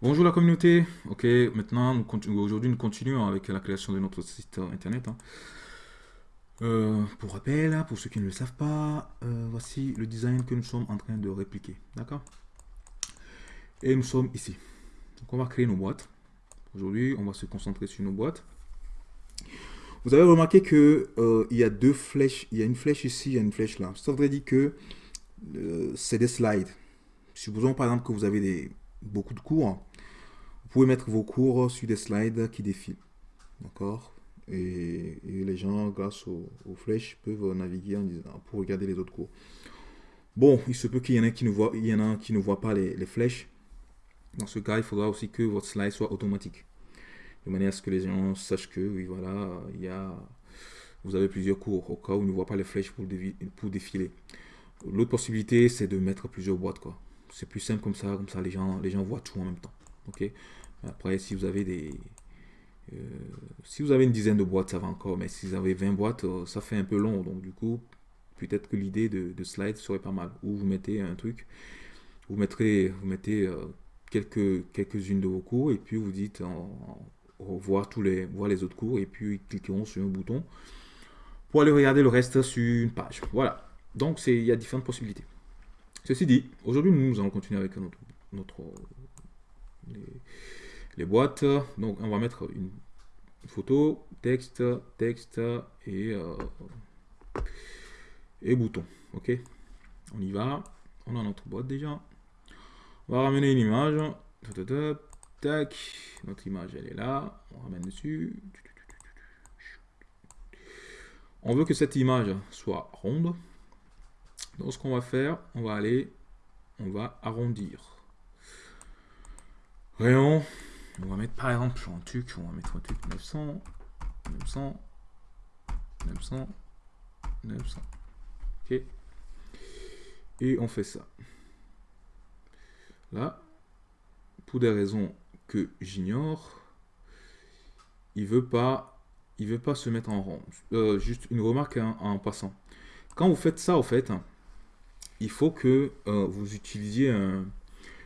Bonjour la communauté. Ok, maintenant, aujourd'hui, nous continuons avec la création de notre site internet. hein. Euh, pour rappel, hein, pour ceux qui ne le savent pas, euh, voici le design que nous sommes en train de répliquer. D'accord? Et nous sommes ici. Donc, on va créer nos boîtes. Aujourd'hui, on va se concentrer sur nos boîtes. Vous avez remarqué que euh, il y a deux flèches. Il y a une flèche ici, il y a une flèche là. Ça voudrait dire que euh, c'est des slides. Supposons par exemple que vous avez beaucoup de cours. Vous pouvez mettre vos cours sur des slides qui défilent. D'accord? Et, les gens, grâce aux, flèches, peuvent naviguer en disant, pour regarder les autres cours. Bon, il se peut qu'il y en ait qui ne voient, il y en a qui ne voient pas les, flèches. Dans ce cas, il faudra aussi que votre slide soit automatique. De manière à ce que les gens sachent que, oui, voilà, il y a, vous avez plusieurs cours, au cas où ils ne voient pas les flèches pour, pour défiler. L'autre possibilité, c'est de mettre plusieurs boîtes. C'est plus simple comme ça, comme ça les gens, les gens voient tout en même temps. Ok? Après, si vous avez des, euh, si vous avez une dizaine de boîtes, ça va encore, mais si vous avez 20 boîtes, euh, ça fait un peu long. Donc, du coup, peut-être que l'idée de, de slide serait pas mal. Ou vous mettez un truc, vous mettrez, vous mettez euh, quelques, quelques-unes de vos cours, et puis vous dites voir tous les, voir les autres cours, et puis ils cliqueront sur un bouton pour aller regarder le reste sur une page. Voilà. Donc, il y a différentes possibilités. Ceci dit, aujourd'hui, nous allons continuer avec notre, les boîtes. Donc, on va mettre une photo, texte, texte et, euh, et bouton. Ok? On y va. On a notre boîte déjà. On va ramener une image. Ta, ta, ta, Tac. Notre image, elle est là. On ramène dessus. On veut que cette image soit ronde. Donc, ce qu'on va faire, on va aller, on va arrondir. Rayon, on va mettre par exemple un truc, on va mettre un truc 900, 900, 900, 900. Ok. Et on fait ça. Là, pour des raisons que j'ignore, il veut pas, il veut pas se mettre en rond. Euh, juste une remarque en, en passant. Quand vous faites ça, au fait, il faut que euh, vous utilisiez un-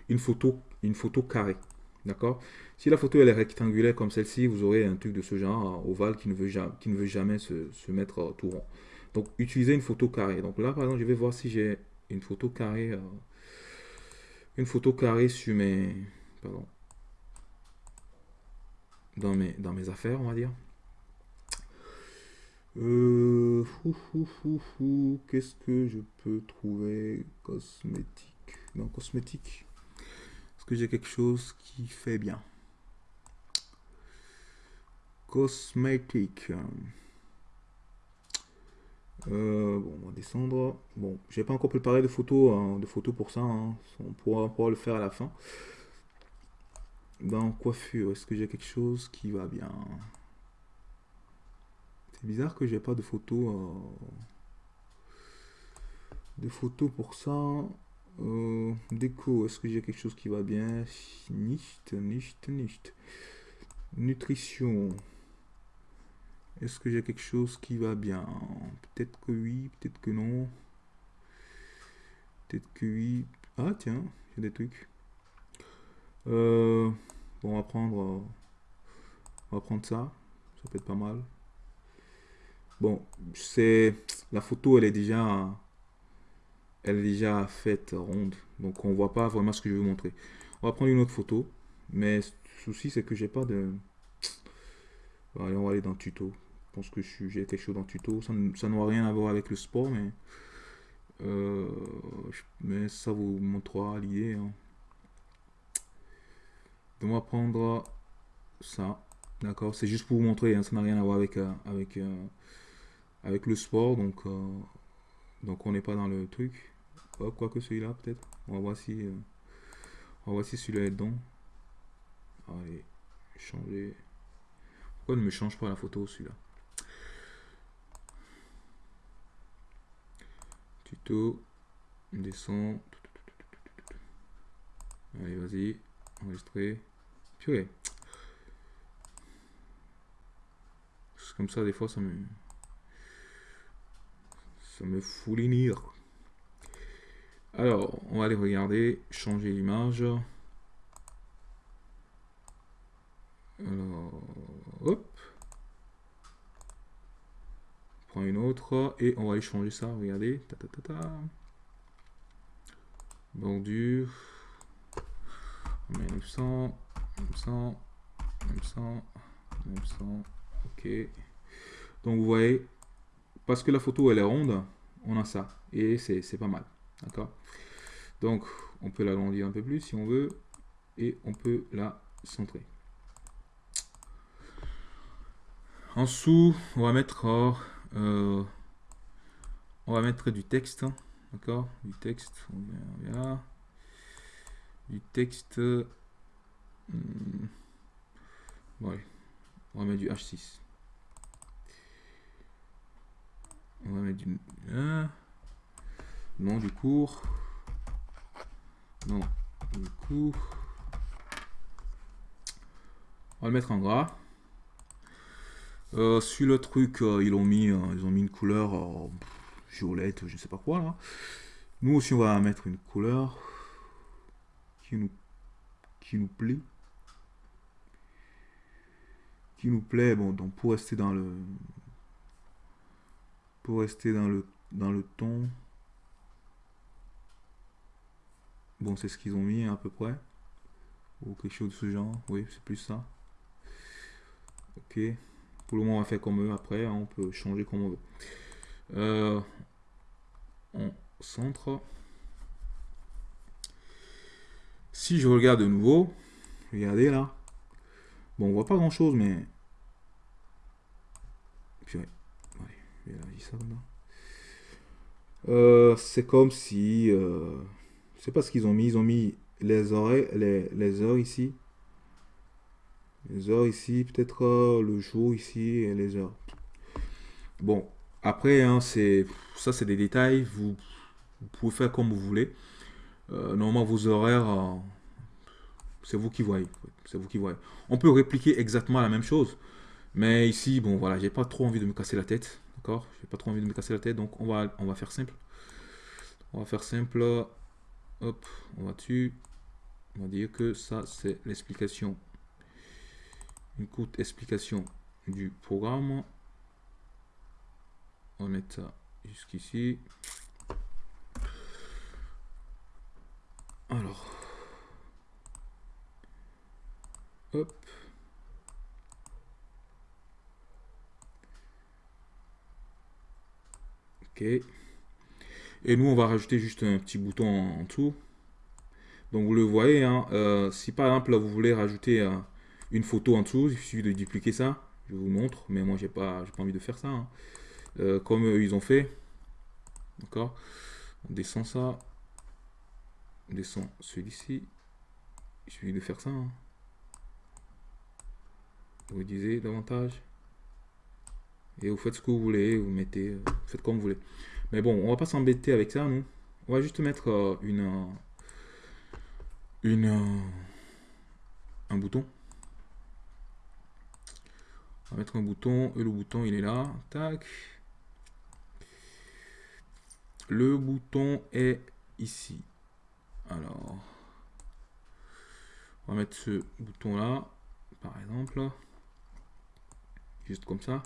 une photo, une photo carrée. D'accord? Si la photo elle est rectangulaire comme celle-ci, vous aurez un truc de ce genre, euh, ovale, qui ne veut jamais, qui ne veut jamais se, mettre euh, tout rond. Donc, utilisez une photo carrée. Donc là, par exemple, je vais voir si j'ai une photo carrée, euh, une photo carrée sur mes, pardon, dans mes, dans mes affaires, on va dire. Euh, qu'est-ce que je peux trouver? Cosmétique. Non, cosmétique. Est-ce que j'ai quelque chose qui fait bien? Cosmétique. Euh, bon, on va descendre. Bon, j'ai pas encore préparé de photos, hein, de photos pour ça. hein. On pourra, on le faire à la fin. Dans coiffure, est-ce que j'ai quelque chose qui va bien? C'est bizarre que j'ai pas de photos, euh, de photos pour ça. Euh, déco, est-ce que j'ai quelque chose qui va bien? Nicht, nicht, nicht. Nutrition. Est-ce que j'ai quelque chose qui va bien? Peut-être que oui, peut-être que non. Peut-être que oui. Ah tiens, j'ai des trucs. Euh, bon, on va prendre, euh, on va prendre ça. Ça peut être pas mal. Bon, c'est la photo, elle est déjà, elle est déjà faite ronde, donc on voit pas vraiment ce que je veux montrer. On va prendre une autre photo, mais le souci c'est que j'ai pas de. On va aller dans tuto. Je pense que j'ai quelque chose dans tuto. Ça ça n'aura rien à voir avec le sport, mais euh, ça vous montrera l'idée. hein. Donc, on va prendre ça. D'accord? C'est juste pour vous montrer, hein, ça n'a rien à voir avec, euh, euh, le sport, donc, donc on n'est pas dans le truc. Hop, quoique celui-là, peut-être. On va voir si, euh, on va voir si celui-là est dedans. Allez, changer. Pourquoi ne me change pas la photo, celui-là? Tuto, descend. Allez, vas-y, enregistrer. Purée. Comme ça, des fois, ça me, ça me foulinire. Alors, on va aller regarder, changer l'image. Alors, hop. On prend une autre et on va aller changer ça. Regardez. Ta, ta, ta, ta. Bordure. On met 900, 900, 900, 900. Ok. Donc vous voyez, parce que la photo elle est ronde, on a ça. Et c'est pas mal. D'accord Donc on peut l'agrandir un peu plus si on veut. Et on peut la centrer. En dessous, on va mettre euh, on va mettre du texte. D'accord Du texte. On. Du texte. Hmm, ouais. On va mettre du H6. On va mettre du... non, du cours. Non, du cours. On va le mettre en gras. Euh, sur le truc, euh, ils, ont mis, euh, ils ont mis une couleur violette, je ne sais pas quoi. Nous aussi, on va mettre une couleur qui nous, qui nous plaît. Qui nous plaît, bon, donc pour rester dans le, pour rester dans le, dans le ton. Bon, c'est ce qu'ils ont mis à peu près. Ou quelque chose de ce genre. Oui, c'est plus ça. Ok. Pour le moment, on va faire comme eux. Après, hein, on peut changer comme on veut. Euh, on centre. Si je regarde de nouveau, regardez là. Bon, on voit pas grand chose, mais. Euh, c'est comme si. Euh, je sais pas ce qu'ils ont mis. Ils ont mis les oreilles, les, les heures ici. Les heures ici, peut-être euh, le jour ici et les heures. Bon, après, hein, c'est ça, c'est des détails. Vous, pouvez faire comme vous voulez. Euh, normalement, vos horaires, euh, c'est vous qui voyez. C'est vous qui voyez. On peut répliquer exactement la même chose. Mais ici, bon, voilà, j'ai pas trop envie de me casser la tête. D'accord? J'ai pas trop envie de me casser la tête. Donc, on va, on va faire simple. On va faire simple. Hop, on va dessus. On va dire que ça, c'est l'explication une courte explication du programme. On va ça jusqu'ici. Alors, hop. Ok. Et nous, on va rajouter juste un petit bouton en, dessous. Donc, vous le voyez, hein, euh, si par exemple, vous voulez rajouter un une photo en dessous, il suffit de dupliquer ça. Je vous montre, mais moi j'ai pas, pas envie de faire ça. Hein. Euh, comme ils ont fait. D'accord On descend ça. On descend celui-ci. Il suffit de faire ça. Hein. Vous disais davantage. Et vous faites ce que vous voulez, vous mettez, euh, faites comme vous voulez. Mais bon, on va pas s'embêter avec ça, nous. On va juste mettre euh, une, une, un bouton va mettre un bouton et le bouton il est là. Tac. Le bouton est ici. Alors, on va mettre ce bouton là, par exemple. Juste comme ça.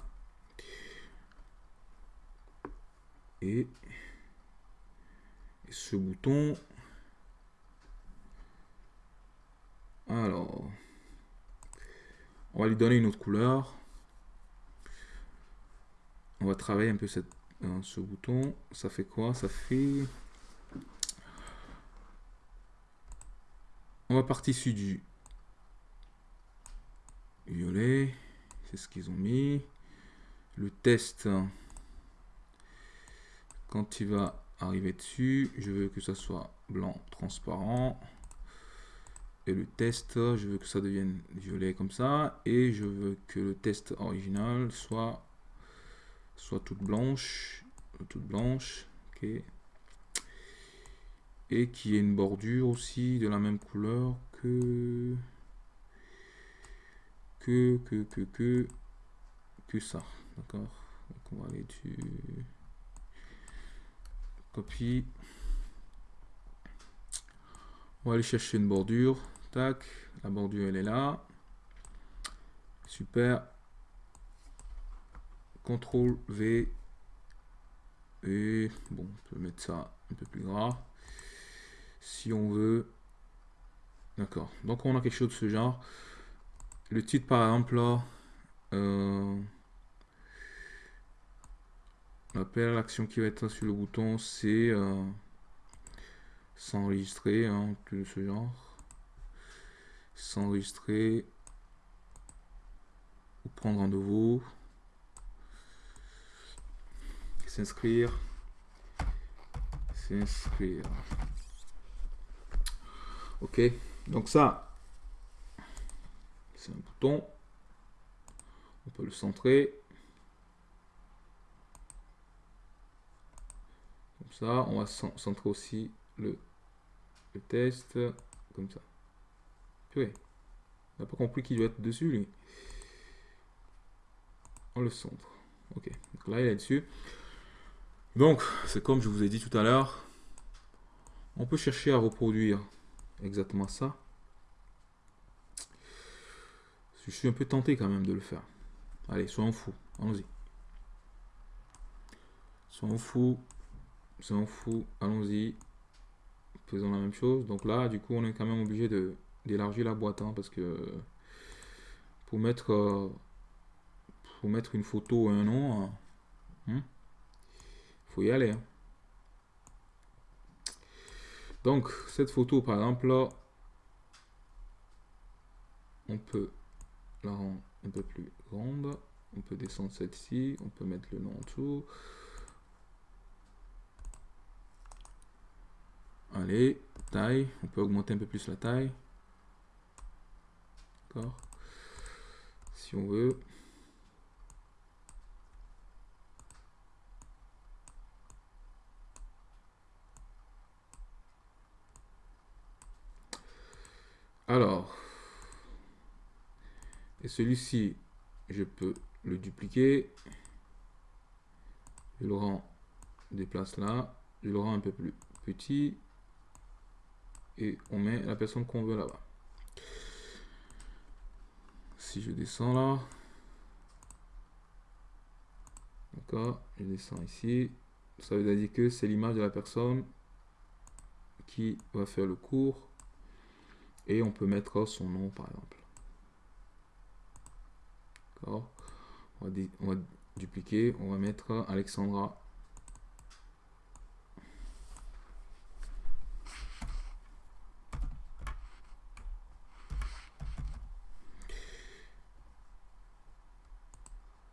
Ce bouton. Alors, on va lui donner une autre couleur on va travailler un peu cette, euh, ce bouton. Ça fait quoi? Ça fait... On va partir sur du violet. C'est ce qu'ils ont mis. Le test, quand il va arriver dessus, je veux que ça soit blanc transparent. Et le test, je veux que ça devienne violet comme ça. Et je veux que le test original soit soit toute blanche, toute blanche, ok, et qui ait une bordure aussi de la même couleur que que que que que que ça, d'accord? Donc on va aller dessus, copie, on va aller chercher une bordure, tac, la bordure elle est là, Super. CTRL V. Et bon, on peut mettre ça un peu plus gras. Si on veut. D'accord. Donc on a quelque chose de ce genre. Le titre par exemple là. Euh, l'action qui va être sur le bouton, c'est euh, s'enregistrer, hein, de ce genre. S'enregistrer ou prendre un nouveau. S'inscrire. S'inscrire. Ok, donc ça, c'est un bouton. On peut le centrer. Ça, on va centrer aussi le, test. Comme ça. Oui. On n'a pas compris qu'il doit être dessus, lui. On le centre. Ok, donc là, il est dessus. Donc, c'est comme je vous ai dit tout à l'heure. On peut chercher à reproduire exactement ça. Je suis un peu tenté quand même de le faire. Allez, soyons fous. Allons-y. Soyons fous. Soyons fous. Allons-y. Faisons la même chose. Donc là, du coup, on est quand même obligé d'élargir la boîte. Hein, parce que pour mettre, euh, pour mettre une photo et un nom, il hein, hein, faut y aller. Donc, cette photo, par exemple, là, on peut la rendre un peu plus grande. On peut descendre celle-ci. On peut mettre le nom en dessous. Allez, taille. On peut augmenter un peu plus la taille. D'accord Si on veut. Alors, et celui-ci, je peux le dupliquer. Je le rends, déplace là. Je le rends un peu plus petit. Et on met la personne qu'on veut là-bas. Si je descends là. D'accord, je descends ici. Ça veut dire que c'est l'image de la personne qui va faire le cours et on peut mettre son nom par exemple. D'accord on, va dupliquer, on va mettre Alexandra.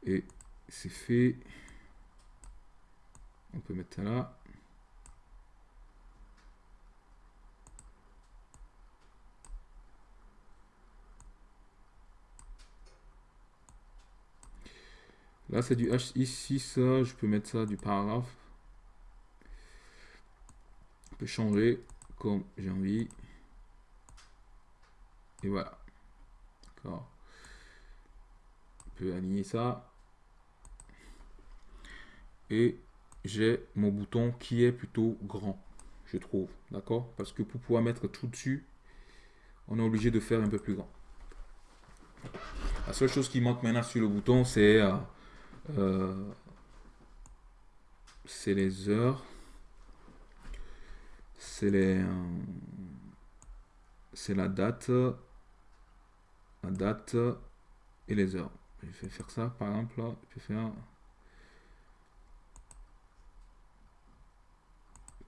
Et c'est fait. On peut mettre ça là. Là, c'est du H ici, ça, je peux mettre ça du paragraphe. Je peux changer comme j'ai envie. Et voilà. D'accord. Je peux aligner ça. Et j'ai mon bouton qui est plutôt grand, je trouve. D'accord? Parce que pour pouvoir mettre tout dessus, on est obligé de faire un peu plus grand. La seule chose qui manque maintenant sur le bouton, c'est euh, euh, c'est les heures. C'est les. Euh, c'est la date. La date et les heures. Je vais faire ça par exemple. Je peux faire.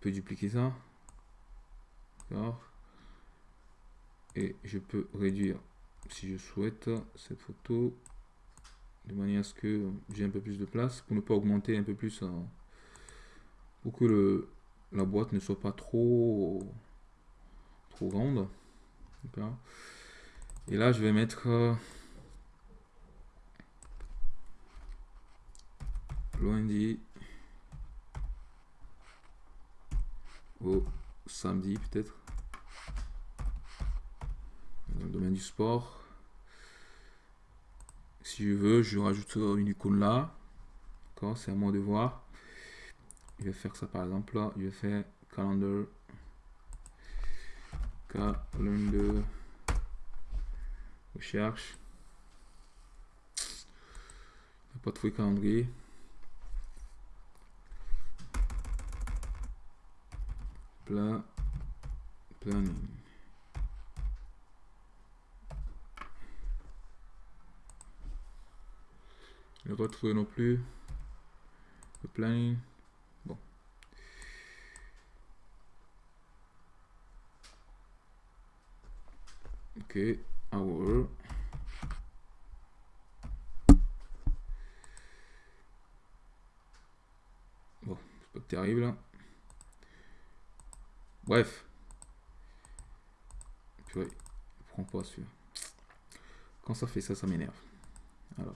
Peux dupliquer ça. Et je peux réduire si je souhaite cette photo de manière à ce que j'ai un peu plus de place pour ne pas augmenter un peu plus pour que le, la boîte ne soit pas trop trop grande. Et là je vais mettre euh, lundi samedi peut-être dans le domaine du sport si je veux, je rajoute une icône là. C'est à moi de voir. Je vais faire ça par exemple là. Je vais faire calendar. Calendar. Recherche. Pas trouver calendrier. Pla planning. Ne retrouver non plus. Le planning. Bon. Ok. Hour. Bon, c'est pas terrible. Bref. Purée, prends pas celui-là. Quand ça fait ça, ça m'énerve. Alors.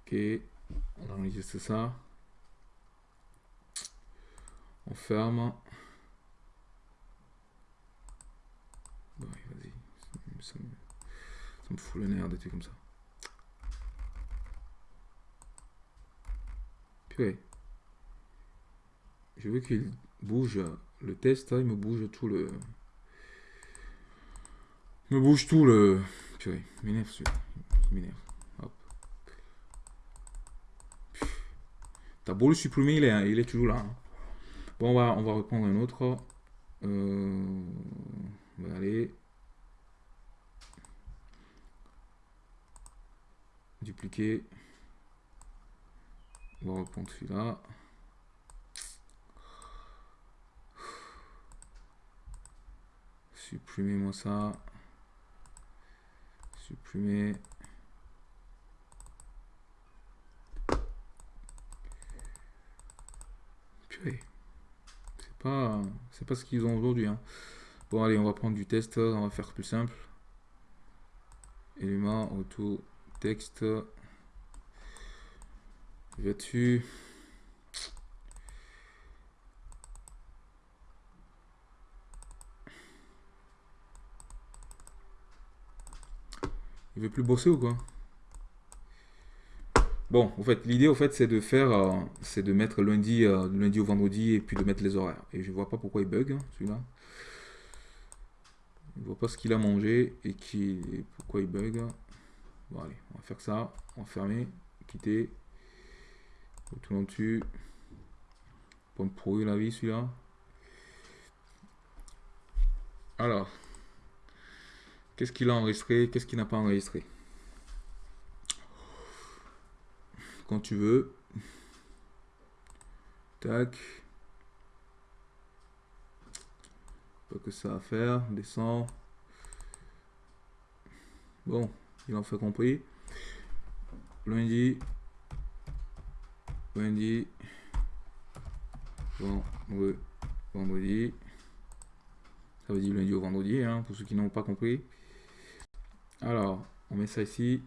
Ok, on enregistre ça. On ferme. Bon, vas-y. Ça, me, ça me fout le nerf des trucs comme ça. Purée. Je veux qu'il bouge le test, hein, il me bouge tout le... Il me bouge tout le... Purée, m'énerve celui-là. Il m'énerve. Hop. T'as beau le supprimer, il est, il est toujours là. hein. Bon, on va, on va reprendre un autre. Euh, on va aller. Dupliquer. On va reprendre celui-là. Supprimez-moi ça. Supprimer. Purée. C'est pas, c'est pas ce qu'ils ont aujourd'hui. hein. Bon, allez, on va prendre du test. On va faire plus simple. Élément, auto, texte. Dessus. Il veut plus bosser ou quoi? Bon, en fait, l'idée, en fait, c'est de faire, euh, c'est de mettre lundi, euh, lundi au vendredi et puis de mettre les horaires. Et je vois pas pourquoi il bug, hein, celui-là. Je vois pas ce qu'il a mangé et qui, et pourquoi il bug. Bon, allez, on va faire ça. On va fermer, quitter. Retournons dessus. Pas me pourrir la vie, celui-là. Alors, qu'est-ce qu'il a enregistré Qu'est-ce qu'il n'a pas enregistré? Quand tu veux. Tac. Pas que ça à faire. Descend. Bon, il en fait compris. Lundi. Lundi. Vendredi. Ça veut dire lundi au vendredi, hein, pour ceux qui n'ont pas compris. Alors, on met ça ici.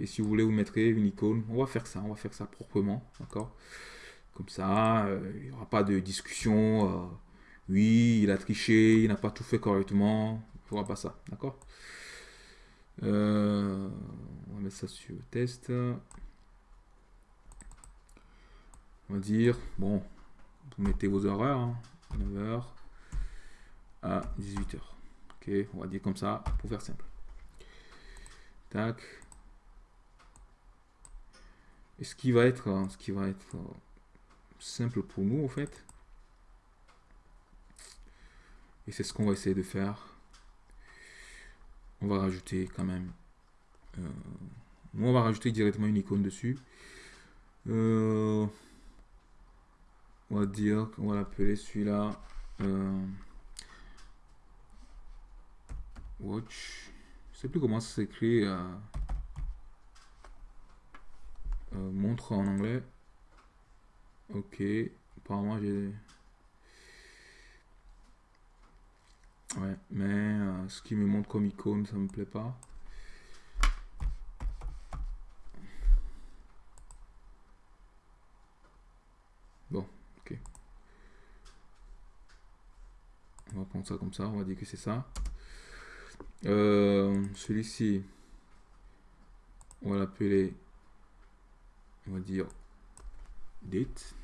Et si vous voulez, vous mettrez une icône. On va faire ça, on va faire ça proprement, d'accord? Comme ça, euh, il n'y aura pas de discussion. euh, oui, il a triché, il n'a pas tout fait correctement. Il n'y aura pas ça, d'accord? Euh, On va mettre ça sur test. On va dire, bon, vous mettez vos horaires, hein, 9h à 18h. Ok, on va dire comme ça pour faire simple. Tac. Et ce qui va être, euh, ce qui va être euh, simple pour nous en fait, et c'est ce qu'on va essayer de faire. On va rajouter quand même. euh, nous, on va rajouter directement une icône dessus. Euh, on va dire qu'on va l'appeler celui-là. euh, watch. Je sais plus comment ça s'écrit. euh, euh, montre en anglais. Ok. Apparemment, j'ai. Ouais, mais ce qui me montre comme icône, ça me plaît pas. Bon, ok. On va ça comme ça, on va dire que c'est ça. Euh, Celui-ci, on va l'appeler, on va dire date.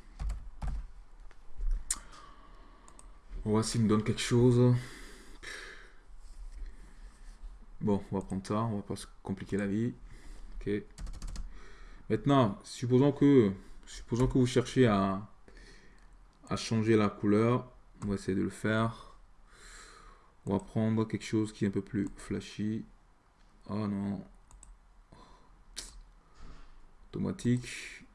On va s'il me donne quelque chose. Bon, on va prendre ça, on va pas se compliquer la vie. Ok. Maintenant, supposons que, supposons que vous cherchez à, à changer la couleur. On va essayer de le faire. On va prendre quelque chose qui est un peu plus flashy. Oh non. Automatique.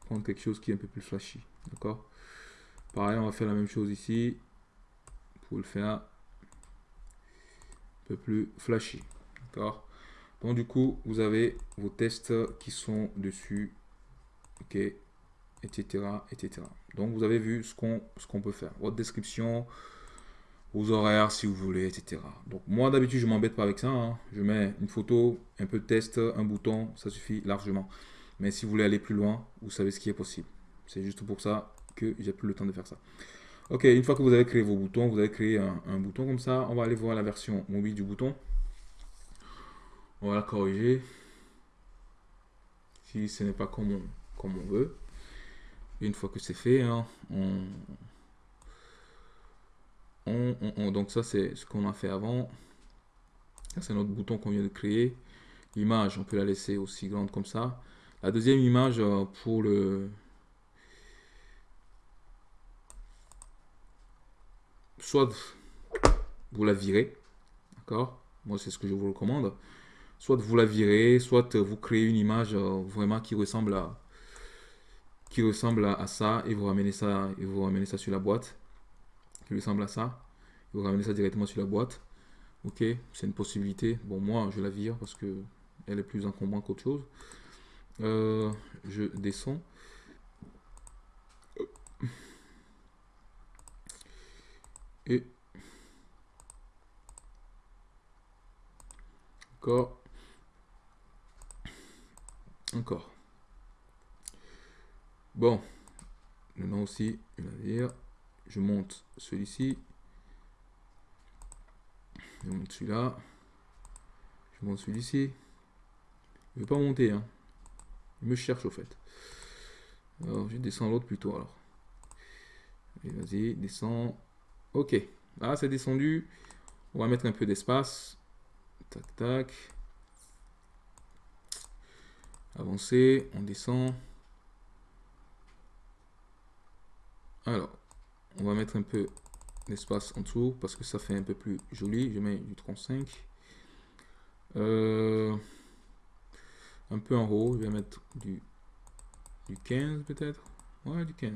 Prendre quelque chose qui est un peu plus flashy. D'accord? Pareil, on va faire la même chose ici. Pour le faire un peu plus flashy. D'accord? Donc du coup, vous avez vos tests qui sont dessus. Ok? Etc etc donc vous avez vu ce qu'on ce qu'on peut faire votre description vos horaires si vous voulez etc donc moi d'habitude je m'embête pas avec ça hein. je mets une photo un peu de test un bouton ça suffit largement mais si vous voulez aller plus loin vous savez ce qui est possible c'est juste pour ça que j'ai plus le temps de faire ça. Ok, une fois que vous avez créé vos boutons, vous avez créé un, bouton comme ça. On va aller voir la version mobile du bouton. On va la corriger. Si ce n'est pas comme on, comme on veut. une fois que c'est fait, hein, on, on, donc ça c'est ce qu'on a fait avant. C'est notre bouton qu'on vient de créer. L'image, on peut la laisser aussi grande comme ça. La deuxième image euh, pour le, soit vous la virez, d'accord? Moi, c'est ce que je vous recommande. Soit vous la virez, soit vous créez une image euh, vraiment qui ressemble à qui ressemble à, ça et vous ramenez ça et vous ramenez ça sur la boîte qui ressemble à ça. Et vous ramenez ça directement sur la boîte. Ok, c'est une possibilité. Bon, moi, je la vire parce que elle est plus encombrante qu'autre chose. Euh, je descends. et encore encore bon maintenant aussi je vais dire je monte celui-ci je monte celui-là je monte celui-ci je vais pas monter hein. il me cherche au fait alors je descends l'autre plutôt alors vas-y descends Ok, là c'est descendu. On va mettre un peu d'espace. Tac, tac. Avancer, on descend. Alors, on va mettre un peu d'espace en dessous parce que ça fait un peu plus joli. Je mets du 35. Euh, un peu en haut, je vais mettre du, du 15 peut-être. Ouais, du 15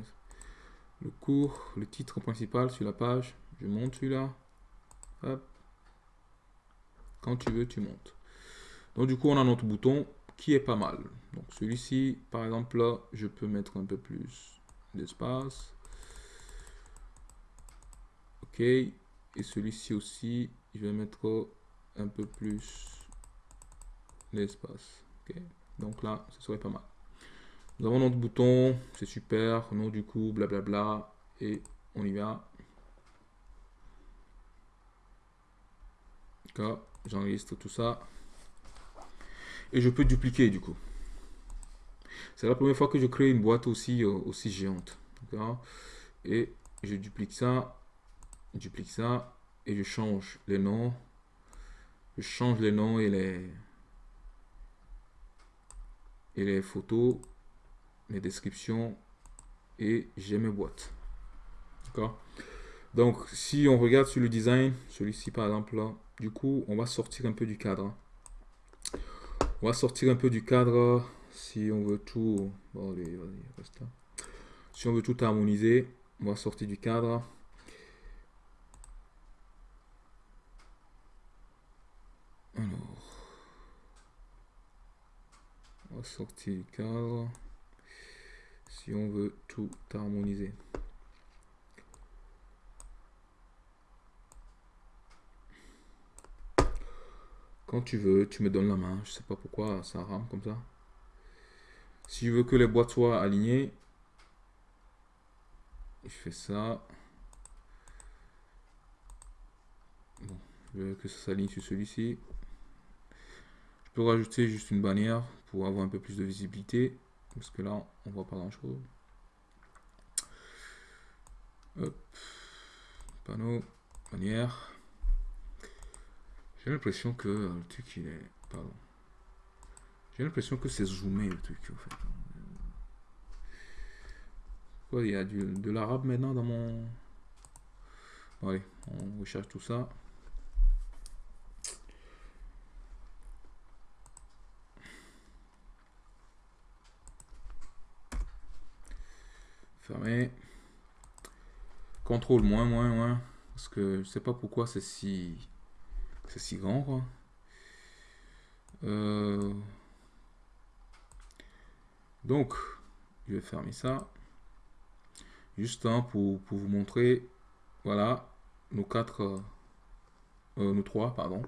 le cours, le titre principal sur la page. Je monte celui-là. Quand tu veux, tu montes. Donc du coup, on a notre bouton qui est pas mal. Donc celui-ci, par exemple, là, je peux mettre un peu plus d'espace. Ok. Et celui-ci aussi, je vais mettre un peu plus d'espace. Ok. Donc là, ce serait pas mal. Nous avons notre bouton, c'est super, nom du coup, blablabla, et on y va. J'enregistre tout ça. Et je peux dupliquer du coup. C'est la première fois que je crée une boîte aussi, euh, aussi géante. Et je duplique ça, duplique ça, et je change les noms. Je change les noms et les, et les photos mes descriptions et j'ai mes boîtes. D'accord? Donc, si on regarde sur le design, celui-ci par exemple, là, du coup, on va sortir un peu du cadre. On va sortir un peu du cadre si on veut tout... Bon, allez, reste là. Si on veut tout harmoniser, on va sortir du cadre. Sortir du cadre si on veut tout harmoniser. Quand tu veux, tu me donnes la main. Je sais pas pourquoi ça rame comme ça. Si je veux que les boîtes soient alignées, je fais ça. Je veux que ça s'aligne sur celui-ci. Je peux rajouter juste une bannière pour avoir un peu plus de visibilité. Parce que là, on voit pas grand chose. Panneau, manière. J'ai l'impression que le truc il est... Pardon. J'ai l'impression que c'est zoomé le truc en fait. il y a du, de l'arabe maintenant dans mon... Allez, on recherche tout ça. Fermé. Contrôle moins, moins, moins. Parce que je sais pas pourquoi c'est si... C'est si grand, quoi. Euh, donc, je vais fermer ça. Juste pour, pour, vous montrer, voilà, nos quatre, euh, euh, nos trois, pardon,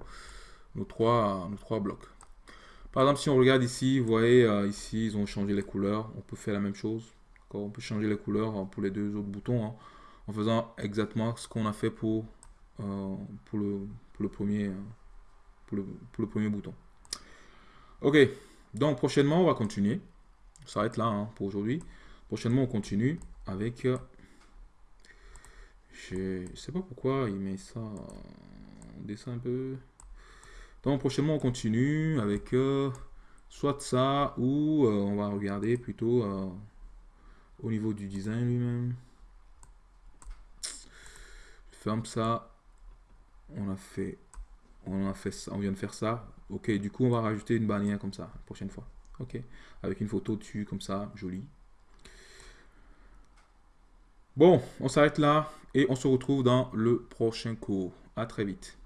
nos trois, nos trois blocs. Par exemple, si on regarde ici, vous voyez, ici, ils ont changé les couleurs. On peut faire la même chose. On peut changer les couleurs hein, pour les deux autres boutons hein, en faisant exactement ce qu'on a fait pour, le, pour, le premier, pour, le, pour le premier bouton. Ok, donc prochainement, on va continuer. Ça s'arrête là hein, pour aujourd'hui. Prochainement, on continue avec... Euh, je sais pas pourquoi il met ça en dessin un peu. Donc prochainement, on continue avec euh, soit ça ou euh, on va regarder plutôt au niveau du design lui-même. Ferme ça. On a fait on a fait ça, on vient de faire ça. Ok, du coup, on va rajouter une bannière comme ça, la prochaine fois. Ok, avec une photo dessus, comme ça, jolie. Bon, on s'arrête là et on se retrouve dans le prochain cours. À très vite.